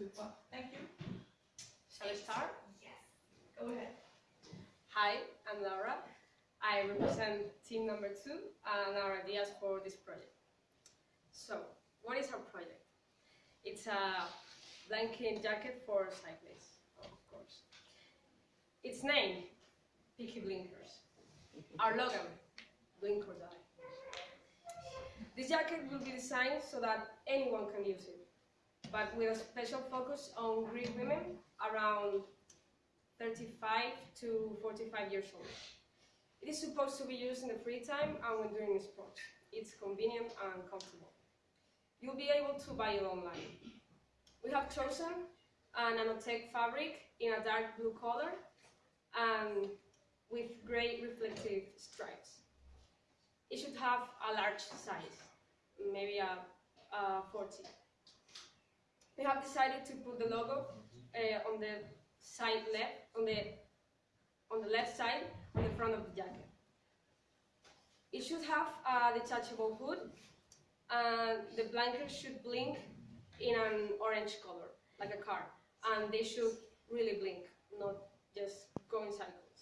Super. Thank you. Shall we start? Yes. Go ahead. Hi, I'm Laura. I represent team number two uh, and our ideas for this project. So, what is our project? It's a blinker jacket for cyclists, of course. Its name, Picky Blinkers. Our logo, Blink or Die. This jacket will be designed so that anyone can use it, but with a special focus on Greek women around 35 to 45 years old. It is supposed to be used in the free time and when doing sports. It's convenient and comfortable. You'll be able to buy it online. We have chosen a nanotech fabric in a dark blue color and with gray reflective stripes. It should have a large size, maybe a, a 40. Have decided to put the logo uh, on the side left, on the on the left side, on the front of the jacket. It should have a detachable hood, and the blinkers should blink in an orange color, like a car, and they should really blink, not just go in cycles.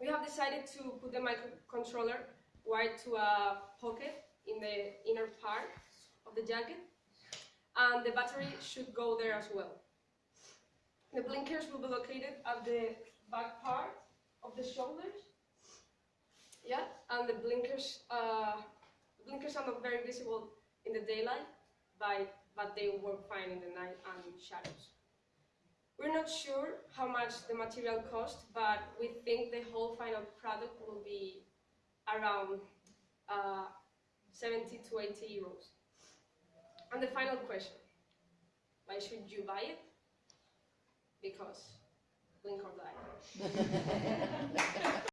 We have decided to put the microcontroller wired to a pocket in the inner part of the jacket, and the battery should go there as well. The blinkers will be located at the back part of the shoulders. Yeah, and the blinkers, uh, blinkers are not very visible in the daylight, but, but they work fine in the night and shadows. We're not sure how much the material cost, but we think the whole final product will be around uh, 70 to 80 euros. And the final question, why should you buy it? Because blink or die.